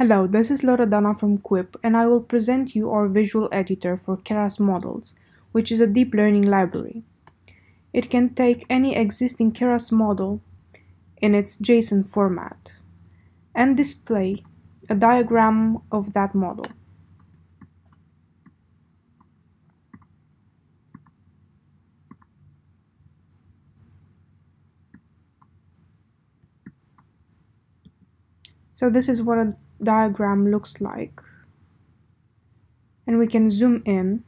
Hello, this is Loredana from Quip and I will present you our visual editor for Keras models, which is a deep learning library. It can take any existing Keras model in its JSON format and display a diagram of that model. So this is what a diagram looks like. And we can zoom in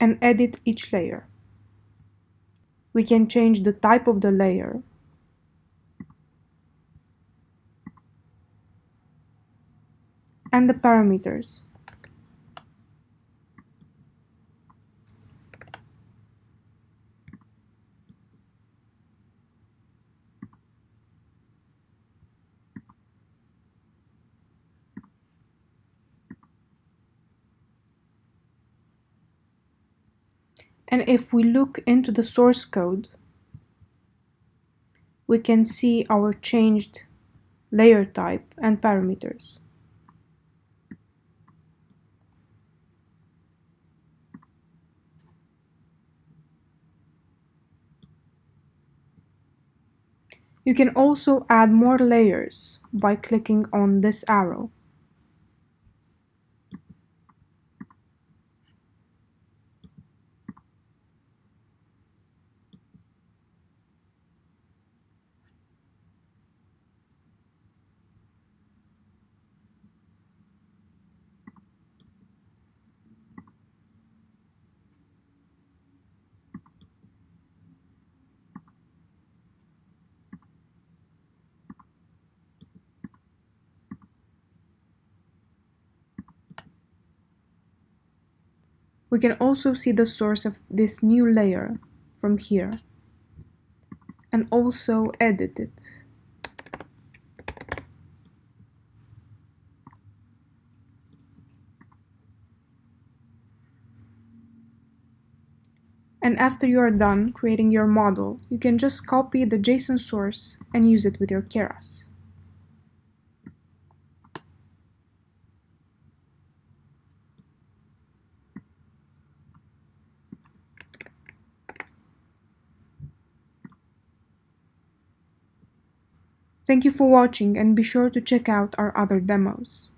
and edit each layer. We can change the type of the layer and the parameters. And if we look into the source code, we can see our changed layer type and parameters. You can also add more layers by clicking on this arrow. We can also see the source of this new layer from here and also edit it. And after you are done creating your model, you can just copy the JSON source and use it with your Keras. Thank you for watching and be sure to check out our other demos.